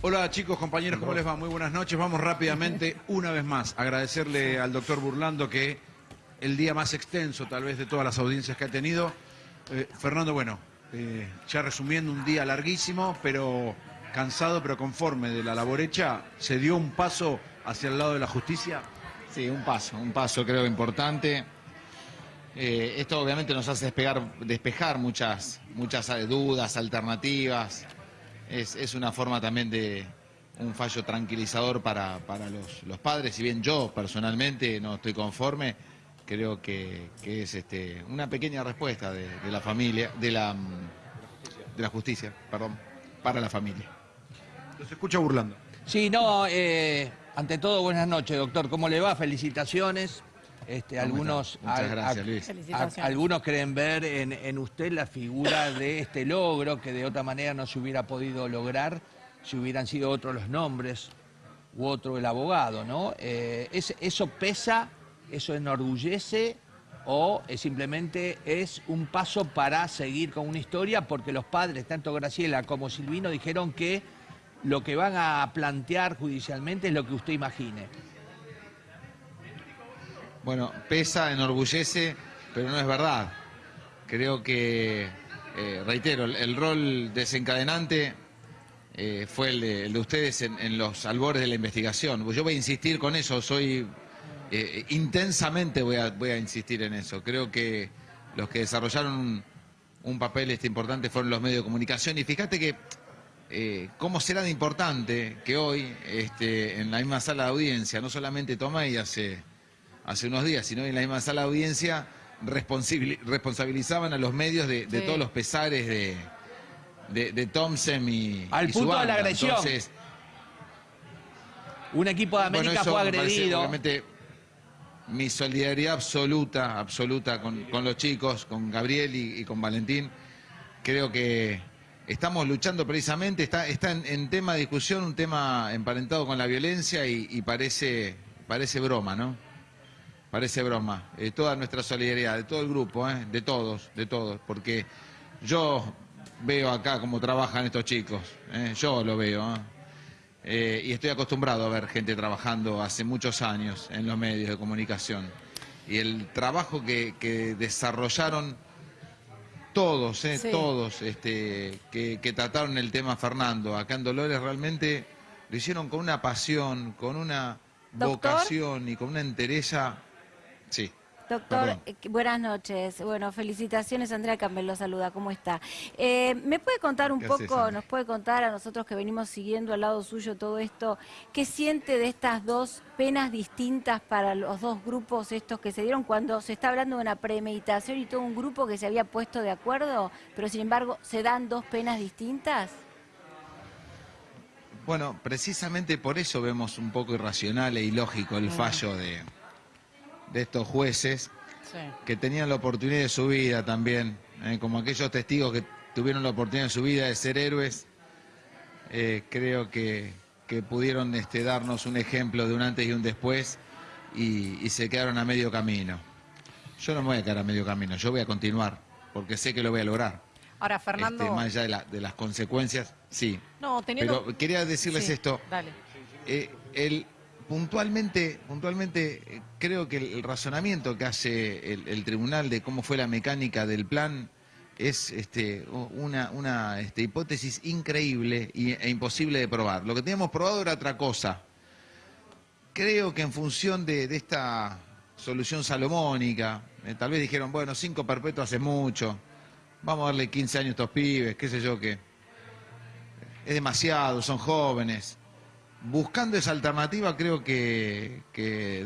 Hola chicos, compañeros, ¿cómo les va? Muy buenas noches. Vamos rápidamente, una vez más, agradecerle al doctor Burlando que el día más extenso tal vez de todas las audiencias que ha tenido. Eh, Fernando, bueno, eh, ya resumiendo, un día larguísimo, pero cansado, pero conforme de la labor hecha, ¿se dio un paso hacia el lado de la justicia? Sí, un paso, un paso creo importante. Eh, esto obviamente nos hace despegar, despejar muchas, muchas dudas, alternativas. Es, es, una forma también de un fallo tranquilizador para, para los, los, padres. Si bien yo personalmente no estoy conforme, creo que, que es este, una pequeña respuesta de, de, la familia, de la, de la justicia, perdón, para la familia. Los escucha burlando. Sí, no, eh, ante todo, buenas noches, doctor. ¿Cómo le va? Felicitaciones. Este, algunos, Muchas gracias, Luis. A, algunos creen ver en, en, usted la figura de este logro que de otra manera no se hubiera podido lograr si hubieran sido otros los nombres u otro el abogado, ¿no? Eh, es, ¿Eso pesa, eso enorgullece o es simplemente es un paso para seguir con una historia porque los padres, tanto Graciela como Silvino, dijeron que lo que van a plantear judicialmente es lo que usted imagine? Bueno, pesa, enorgullece, pero no es verdad. Creo que, eh, reitero, el, rol desencadenante eh, fue el de, el de ustedes en, los albores de la investigación. Yo voy a insistir con eso, soy eh, intensamente voy a, insistir en eso. Creo que los que desarrollaron un, papel este importante fueron los medios de comunicación y fíjate que cómo será de importante que hoy este, en la misma sala de audiencia, no solamente Tomay hace hace unos días, sino en la misma sala de audiencia responsabilizaban a los medios de, de sí. todos los pesares de, de, de Thompson y Al y punto su banda. de la agresión. Entonces, Un equipo de América bueno, fue agredido. obviamente, mi solidaridad absoluta, absoluta con, con los chicos, con Gabriel y, y, con Valentín. Creo que estamos luchando precisamente, está, está en, en, tema de discusión un tema emparentado con la violencia y, y parece, parece broma, ¿no? Parece broma. Eh, toda nuestra solidaridad, de todo el grupo, ¿eh? de todos, de todos, porque yo veo acá cómo trabajan estos chicos, ¿eh? yo lo veo. ¿eh? y estoy acostumbrado a ver gente trabajando hace muchos años en los medios de comunicación. Y el trabajo que, que desarrollaron todos, sí. todos, este, que, que trataron el tema Fernando, acá en Dolores, realmente lo hicieron con una pasión, con una ¿Doctor? vocación y con una entereza Sí. Doctor, eh, buenas noches. Bueno, felicitaciones. Andrea Campbell lo saluda. ¿Cómo está? Eh, ¿Me puede contar un poco, nos puede contar a nosotros que venimos siguiendo al lado suyo todo esto, qué siente de estas dos penas distintas para los dos grupos estos que se dieron cuando se está hablando de una premeditación y todo un grupo que se había puesto de acuerdo, pero sin embargo se dan dos penas distintas? Bueno, precisamente por eso vemos un poco irracional e ilógico el fallo de de estos jueces sí. que tenían la oportunidad de su vida también, eh, como aquellos testigos que tuvieron la oportunidad de su vida de ser héroes, eh, creo que, que pudieron este, darnos un ejemplo de un antes y un después y, y, se quedaron a medio camino. Yo no me voy a quedar a medio camino, yo voy a continuar, porque sé que lo voy a lograr. Ahora, Fernando... Este, más allá de, la, de, las consecuencias, sí. No, teniendo... Pero quería decirles sí, esto. Dale. Eh, el puntualmente, puntualmente eh, creo que el, razonamiento que hace el, tribunal de cómo fue la mecánica del plan es este, una, este, hipótesis increíble e imposible de probar. Lo que teníamos probado era otra cosa. Creo que en función de, de esta solución salomónica, eh, tal vez dijeron, bueno, cinco perpetuos hace mucho, vamos a darle 15 años a estos pibes, qué sé yo qué. Es demasiado, son jóvenes buscando esa alternativa creo que,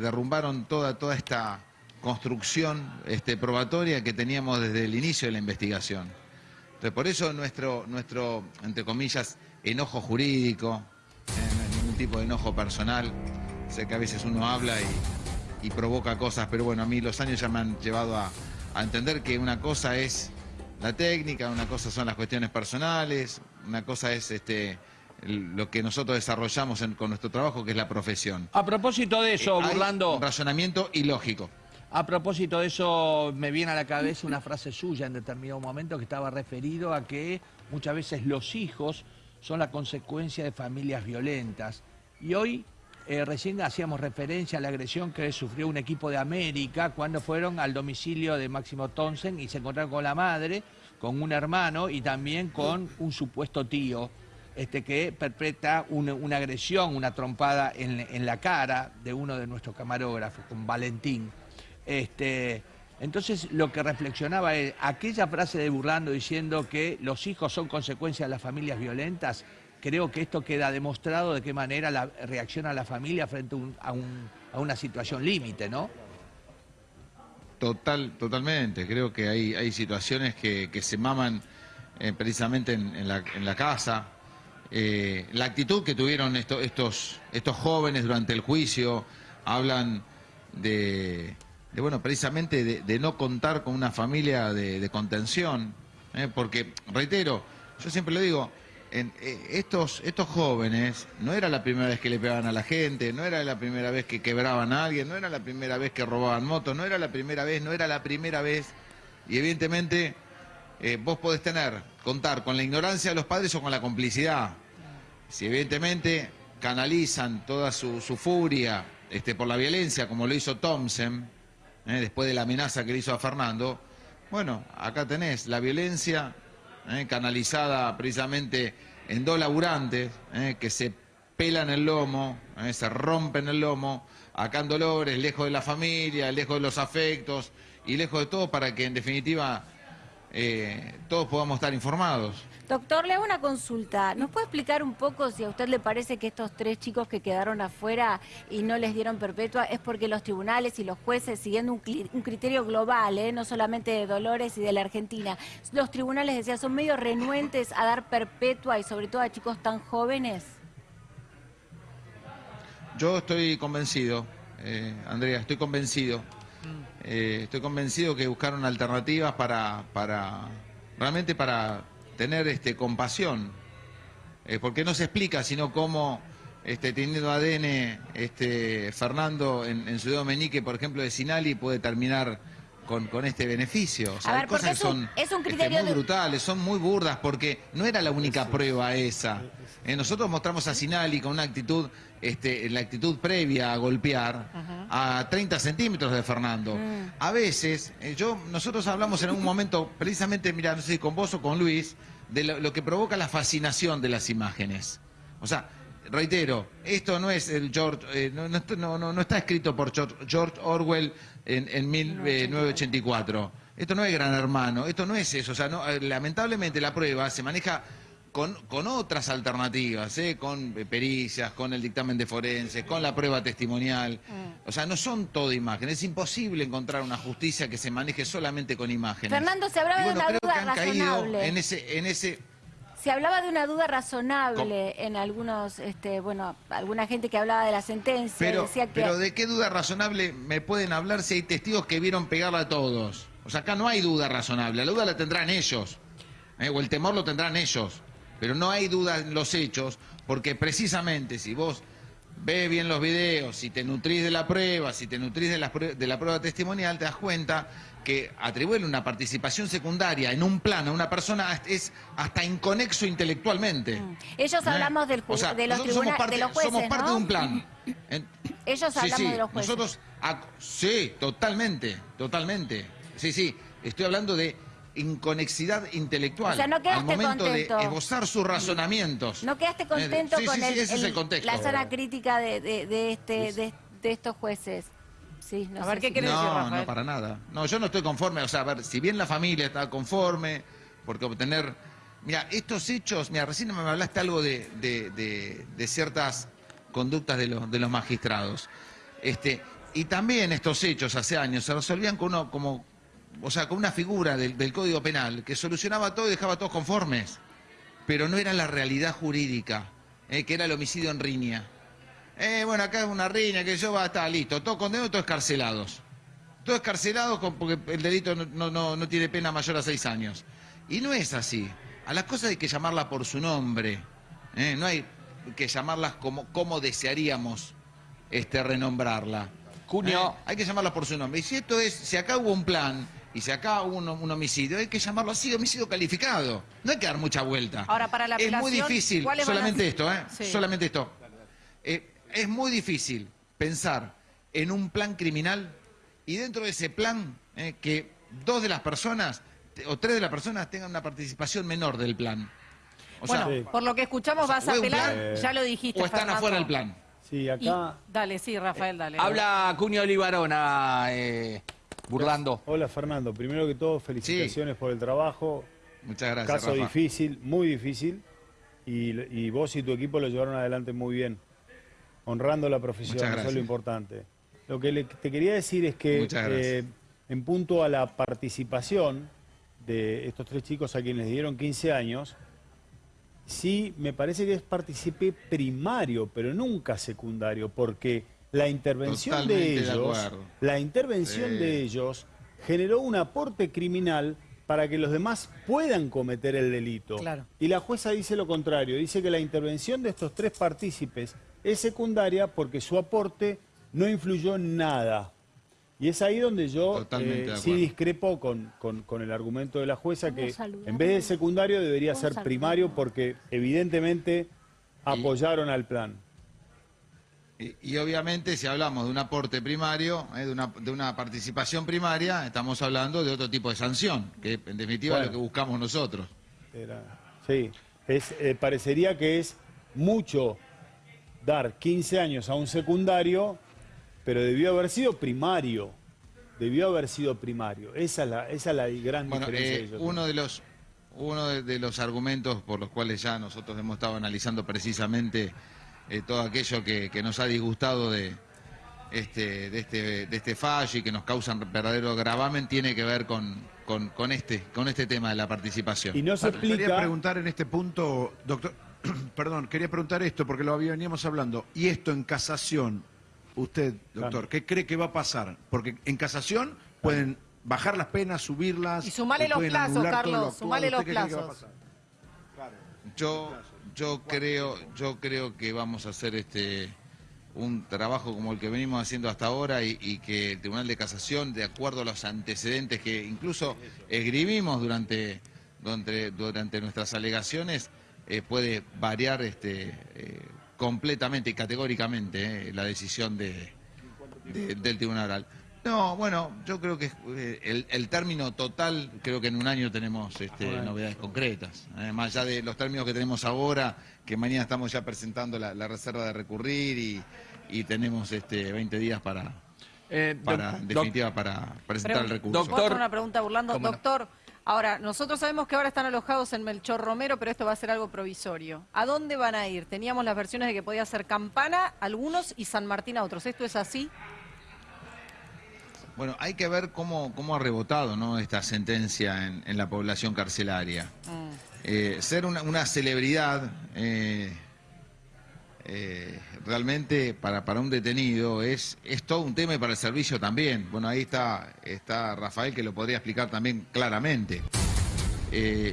derrumbaron toda, toda esta construcción este, probatoria que teníamos desde el inicio de la investigación. Entonces, por eso nuestro, nuestro entre comillas, enojo jurídico, eh, ningún tipo de enojo personal, sé que a veces uno habla y, y, provoca cosas, pero bueno, a mí los años ya me han llevado a, a entender que una cosa es la técnica, una cosa son las cuestiones personales, una cosa es este lo que nosotros desarrollamos en, con nuestro trabajo, que es la profesión. A propósito de eso, eh, Burlando... Un razonamiento ilógico. A propósito de eso, me viene a la cabeza una frase suya en determinado momento que estaba referido a que muchas veces los hijos son la consecuencia de familias violentas. Y hoy eh, recién hacíamos referencia a la agresión que sufrió un equipo de América cuando fueron al domicilio de Máximo Tonsen y se encontraron con la madre, con un hermano y también con un supuesto tío este, que perpetra una, agresión, una trompada en, la cara de uno de nuestros camarógrafos, con Valentín. Este, entonces lo que reflexionaba es aquella frase de Burlando diciendo que los hijos son consecuencia de las familias violentas, creo que esto queda demostrado de qué manera la, reacciona la familia frente a, una situación límite, ¿no? Total, totalmente. Creo que hay, hay situaciones que, se maman eh, precisamente en, la, casa. Eh, la actitud que tuvieron estos, estos jóvenes durante el juicio hablan de, bueno, precisamente de, no contar con una familia de, contención. Eh, porque, reitero, yo siempre lo digo, eh, estos, estos jóvenes no era la primera vez que le pegaban a la gente, no era la primera vez que quebraban a alguien, no era la primera vez que robaban motos, no era la primera vez, no era la primera vez. Y evidentemente eh, vos podés tener, contar con la ignorancia de los padres o con la complicidad. Si evidentemente canalizan toda su, furia este, por la violencia, como lo hizo Thompson, eh, después de la amenaza que le hizo a Fernando, bueno, acá tenés la violencia ¿eh? canalizada precisamente en dos laburantes ¿eh? que se pelan el lomo, se rompen el lomo, acá en Dolores, lejos de la familia, lejos de los afectos y lejos de todo para que en definitiva todos podamos estar informados. Doctor, le hago una consulta. ¿Nos puede explicar un poco si a usted le parece que estos tres chicos que quedaron afuera y no les dieron perpetua es porque los tribunales y los jueces, siguiendo un, criterio global, ¿eh? no solamente de Dolores y de la Argentina, los tribunales, decía, son medio renuentes a dar perpetua y sobre todo a chicos tan jóvenes? Yo estoy convencido, eh, Andrea, estoy convencido. Eh, estoy convencido que buscaron alternativas para, para realmente para tener este, compasión, eh, porque no se explica sino cómo este, teniendo ADN este, Fernando en, su dedo meñique, por ejemplo, de Sinali, puede terminar con, con este beneficio. O sea, hay cosas que son este, muy brutales, son muy burdas, porque no era la única prueba esa. Eh, nosotros mostramos a Sinali con una actitud, este, la actitud previa a golpear, a 30 centímetros de Fernando. Mm. A veces, eh, yo, nosotros hablamos en un momento, precisamente, mira, no sé si con vos o con Luis, de lo, que provoca la fascinación de las imágenes. O sea, reitero, esto no es el George, eh, no, no, no, está escrito por George Orwell en, en 1984. Esto no es Gran Hermano, esto no es eso. O sea, eh, lamentablemente la prueba se maneja con, con otras alternativas, ¿eh? con pericias, con el dictamen de forenses, con la prueba testimonial. Mm. O sea, no son todo imágenes. Es imposible encontrar una justicia que se maneje solamente con imágenes. Fernando, se hablaba de una duda razonable. en ese, en ese se hablaba de una duda razonable en algunos, este, bueno, alguna gente que hablaba de la sentencia. Pero, decía que... pero ¿de qué duda razonable me pueden hablar si hay testigos que vieron pegarla a todos? O sea, acá no hay duda razonable, la duda la tendrán ellos, ¿eh? o el temor lo tendrán ellos. Pero no hay duda en los hechos, porque precisamente si vos ves bien los videos, si te nutrís de la prueba, si te nutrís de la, de la prueba testimonial, te das cuenta que atribuirle una participación secundaria en un plano a una persona es hasta inconexo intelectualmente. Mm. Ellos ¿Eh? hablamos del o de los parte, de los jueces, Somos parte de un plan. Ellos hablamos de los jueces. Nosotros, sí, totalmente, totalmente. Sí, sí, estoy hablando de inconexidad intelectual. O sea, no al momento de esbozar sus razonamientos. No quedaste contento con el, la sala crítica de, de, este, de, estos jueces. Sí, no a ver, ¿qué No, no, para nada. No, yo no estoy conforme. O sea, a ver, si bien la familia está conforme, porque obtener... Mira, estos hechos... Mira, recién me hablaste algo de, de, ciertas conductas de los, de los magistrados. Este, y también estos hechos hace años se resolvían con uno como o sea, con una figura del, Código Penal que solucionaba todo y dejaba a todos conformes, pero no era la realidad jurídica, eh, que era el homicidio en riña. Eh, bueno, acá es una riña que yo va a estar listo, todos condenados, todos escarcelados. Todos escarcelados porque el delito no, tiene pena mayor a seis años. Y no es así. A las cosas hay que llamarlas por su nombre. Eh, no hay que llamarlas como, como desearíamos este, renombrarla. Junio. hay que llamarlas por su nombre. Y si esto es, si acá hubo un plan Y si acá hubo un, un homicidio, hay que llamarlo así, homicidio calificado. No hay que dar mucha vuelta. Ahora, para la Es muy difícil, ¿cuáles van a solamente esto, ¿eh? Sí. Solamente esto. Eh, es muy difícil pensar en un plan criminal y dentro de ese plan eh, que dos de las personas o tres de las personas tengan una participación menor del plan. O bueno, sea, Sí. por lo que escuchamos o sea, vas a apelar, plan, ya lo dijiste. o están Fernando. afuera del plan. Sí, Y- acá. dale, sí, Rafael, dale. Habla Cunio Olivarona, eh, burlando. Hola Fernando, primero que todo felicitaciones por el trabajo. Muchas gracias, Caso Rafa. difícil, muy difícil. Y, y vos y tu equipo lo llevaron adelante muy bien. Honrando la profesión, eso es lo importante. Lo que le- te quería decir es que eh, en punto a la participación de estos tres chicos a quienes les dieron 15 años, sí me parece que es participé primario, pero nunca secundario, porque la intervención Totalmente de ellos, la intervención Sí. de ellos generó un aporte criminal para que los demás puedan cometer el delito. Claro. Y la jueza dice lo contrario, dice que la intervención de estos tres partícipes es secundaria porque su aporte no influyó en nada. Y es ahí donde yo eh, sí discrepo con, con- con el argumento de la jueza que en vez de secundario debería ¿Puedo ser saludar? primario porque evidentemente apoyaron al plan. Y, y obviamente si hablamos de un aporte primario, eh, de, una, de una participación primaria, estamos hablando de otro tipo de sanción, que en definitiva es lo que buscamos nosotros. Era- sí, es, eh, parecería que es mucho dar 15 años a un secundario, pero debió haber sido primario. Debió haber sido primario. Esa es la, esa es la gran Bueno, diferencia. eh, uno de los uno de, de los argumentos por los cuales ya nosotros hemos estado analizando precisamente eh, todo aquello que, que nos ha disgustado de este, de este de este fallo y que nos causan verdadero gravamen tiene que ver con, con, con este con este tema de la participación. Y no se Quería explica. preguntar en este punto, doctor, perdón, quería preguntar esto porque lo veníamos hablando. Y esto en casación, usted, doctor, Claro. ¿qué cree que va a pasar? Porque en casación pueden bajar las penas, subirlas. Y sumale los plazos, lo Carlos, actuado. sumale ¿Usted los plazos. Yo, yo creo, yo creo que vamos a hacer este un trabajo como el que venimos haciendo hasta ahora y, que el Tribunal de Casación, de acuerdo a los antecedentes que incluso escribimos durante, durante, nuestras alegaciones, eh, puede variar este, eh, completamente y categóricamente eh, la decisión de, de- del Tribunal Oral. No, bueno, yo creo que eh, el, el término total, creo que en un año tenemos este, Bueno. novedades concretas. Eh, más allá de los términos que tenemos ahora, que mañana estamos ya presentando la, la reserva de recurrir y, y tenemos este, 20 días para, Eh, para doc- en definitiva, para presentar el recurso. Doctor- ¿Puedo hacer una pregunta burlando? Doctor, ahora, nosotros sabemos que ahora están alojados en Melchor Romero, pero esto va a ser algo provisorio. ¿A dónde van a ir? Teníamos las versiones de que podía ser Campana, algunos, y San Martín a otros. ¿Esto es así? Bueno, hay que ver cómo, cómo ha rebotado ¿no? esta sentencia en, en la población carcelaria. Mm. Eh, ser una, una celebridad eh, eh, realmente para, para un detenido es, es todo un tema y para el servicio también. Bueno, ahí está, está Rafael que lo podría explicar también claramente.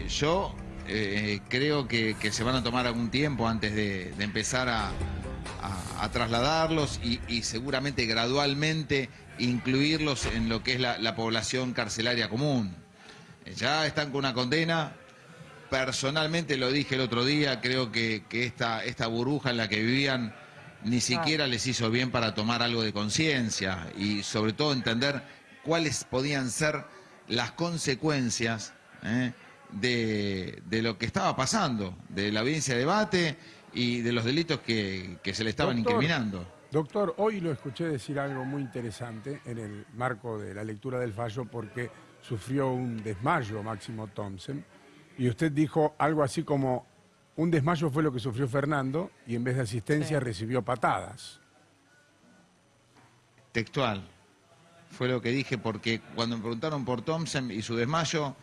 Yo creo que, que se van a tomar algún tiempo antes de, de empezar a, a- trasladarlos y, y seguramente gradualmente incluirlos en lo que es la, la población carcelaria común. Eh, Ya están con una condena. Personalmente lo dije el otro día, creo que, que esta, esta burbuja en la que vivían ni siquiera les hizo bien para tomar algo de conciencia y sobre todo entender cuáles podían ser las consecuencias ¿eh? de, de lo que estaba pasando, de la audiencia de debate y de los delitos que, que se le estaban Doctor, incriminando. Doctor, hoy lo escuché decir algo muy interesante en el marco de la lectura del fallo porque sufrió un desmayo Máximo Thompson y usted dijo algo así como un desmayo fue lo que sufrió Fernando y en vez de asistencia Sí. recibió patadas. Textual. Fue lo que dije porque cuando me preguntaron por Thompson y su desmayo,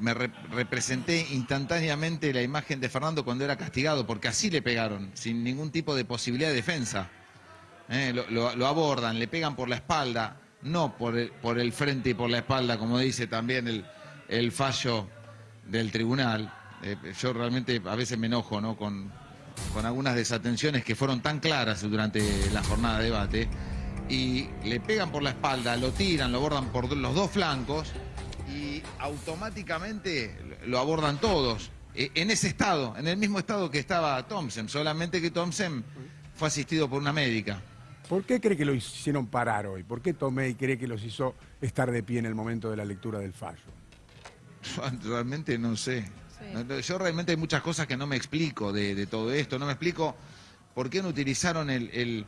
me re- representé instantáneamente la imagen de Fernando cuando era castigado, porque así le pegaron, sin ningún tipo de posibilidad de defensa. Eh, lo abordan, le pegan por la espalda, no por el, por el frente y por la espalda, como dice también el, el fallo del tribunal. Eh, yo realmente a veces me enojo ¿no? con, con algunas desatenciones que fueron tan claras durante la jornada de debate. y le pegan por la espalda, lo tiran, lo abordan por los dos flancos y automáticamente lo abordan todos. Eh, En ese estado, en el mismo estado que estaba Thompson, solamente que Thompson fue asistido por una médica. ¿Por qué cree que lo hicieron parar hoy? ¿Por qué Tomei cree que los hizo estar de pie en el momento de la lectura del fallo? Realmente no sé. Sí. Yo realmente hay muchas cosas que no me explico de, de todo esto. No me explico por qué no utilizaron el, el,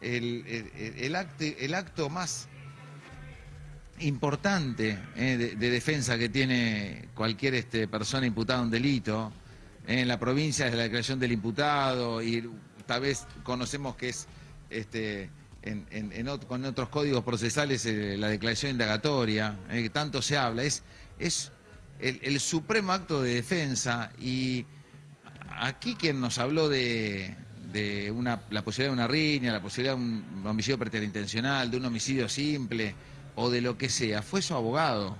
el, el- el acte- el acto más importante eh, de, de defensa que tiene cualquier este, persona imputada a un delito. Eh, en la provincia es la declaración del imputado y tal vez conocemos que es este, en, en- con otros códigos procesales eh, la declaración indagatoria, que tanto se habla. Es, es el, el supremo acto de defensa y aquí quien nos habló de, de una, la posibilidad de una riña, la posibilidad de un homicidio preterintencional, de un homicidio simple o de lo que sea, fue su abogado.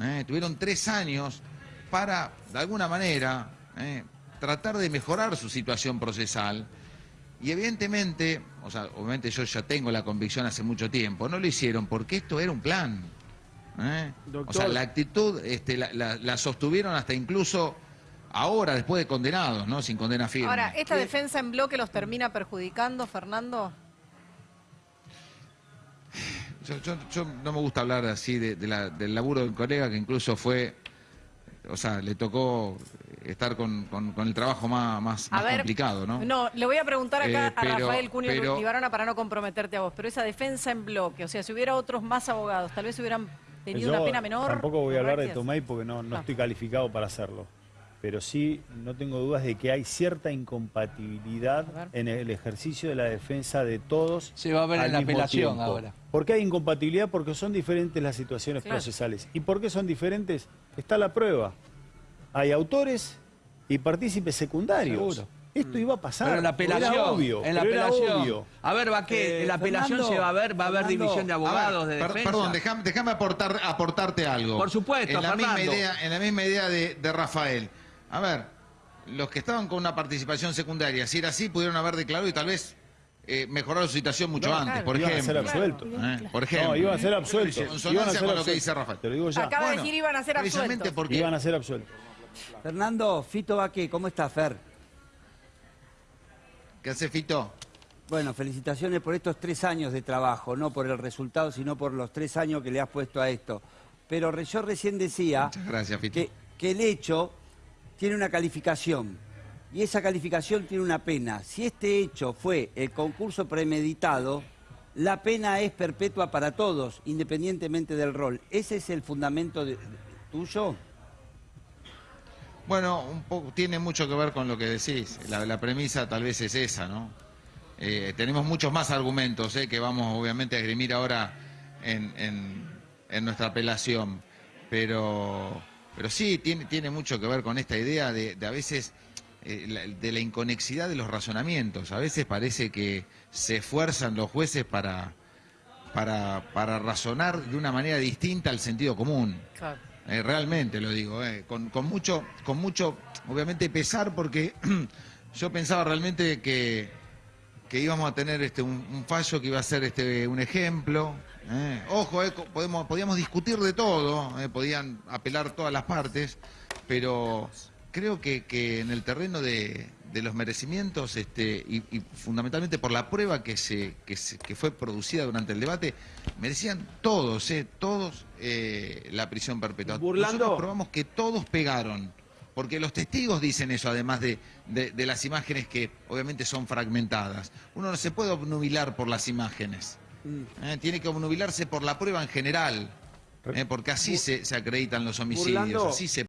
¿eh? Tuvieron tres años para, de alguna manera, ¿eh? tratar de mejorar su situación procesal. Y evidentemente, o sea, obviamente yo ya tengo la convicción hace mucho tiempo, no lo hicieron porque esto era un plan. ¿eh? O sea, la actitud este, la, la- la sostuvieron hasta incluso ahora, después de condenados, ¿no? Sin condena firme. Ahora, ¿esta defensa en bloque los termina perjudicando, Fernando? Yo, yo- yo no me gusta hablar así de, de la- del laburo de un colega que incluso fue, o sea, le tocó estar con, con- con el trabajo más, más, A más ver, complicado, ¿no? No, le voy a preguntar acá Eh, a Rafael Cunio pero- Libarona para no comprometerte a vos, pero esa defensa en bloque, o sea, si hubiera otros más abogados, tal vez hubieran tenido Yo una pena menor. Tampoco voy a hablar de. Tomei porque no, no Ah. estoy calificado para hacerlo. Pero sí, no tengo dudas de que hay cierta incompatibilidad en el ejercicio de la defensa de todos. Se va a ver en la apelación tiempo. ahora. ¿Por qué hay incompatibilidad? Porque son diferentes las situaciones Claro. procesales. ¿Y por qué son diferentes? Está la prueba. Hay autores y partícipes secundarios. Seguro. Esto iba a pasar. Pero en la apelación, Era obvio. en la apelación. obvio. A ver, va que Eh, en la apelación Fernando, se va a ver, va a haber Fernando, división de A ver, abogados de per- defensa. Perdón, déjame, aportar, aportarte algo. Por supuesto, en la misma Fernando. idea, en la misma idea de, de Rafael. A ver, los que estaban con una participación secundaria, si era así, pudieron haber declarado y tal vez eh, mejorar su situación mucho No, antes, claro. por Iban a ejemplo. ser absueltos. ¿eh? Por ejemplo. No, iban a ser absueltos. En Iban a consonancia ser con lo que dice Rafael. Te lo digo ya. Acaba de decir iban a ser absueltos. porque Iban a ser absueltos. Fernando, Fito Baque, ¿cómo está Fer? ¿Qué hace Fito? Bueno, felicitaciones por estos tres años de trabajo, no por el resultado, sino por los tres años que le has puesto a esto. Pero yo recién decía gracias, Fito. que, que el hecho tiene una calificación y esa calificación tiene una pena. Si este hecho fue el concurso premeditado, la pena es perpetua para todos, independientemente del rol. ¿Ese es el fundamento tuyo? Bueno, un poco, tiene mucho que ver con lo que decís. La, premisa tal vez es esa, ¿no? Eh, tenemos muchos más argumentos eh, que vamos obviamente a esgrimir ahora en nuestra apelación. Pero, pero sí, tiene, tiene mucho que ver con esta idea de, de a veces eh, de la inconexidad de los razonamientos. A veces parece que se esfuerzan los jueces para, para, para razonar de una manera distinta al sentido común. Claro. Eh, realmente lo digo, eh, con, con mucho, con mucho, obviamente pesar, porque yo pensaba realmente que, que íbamos a tener este un, un fallo que iba a ser este un ejemplo. Eh. Ojo, eh, podemos, podíamos discutir de todo, eh, podían apelar todas las partes, pero creo que, que en el terreno de, de los merecimientos, este, y, y fundamentalmente por la prueba que se, que se- que fue producida durante el debate, merecían todos, eh, todos eh, la prisión perpetua. Burlando. Nosotros probamos que todos pegaron. Porque los testigos dicen eso, además de, de- de las imágenes que obviamente son fragmentadas. Uno no se puede obnubilar por las imágenes. Eh, tiene que obnubilarse por la prueba en general. eh, porque así se, se acreditan los homicidios, Burlando. así se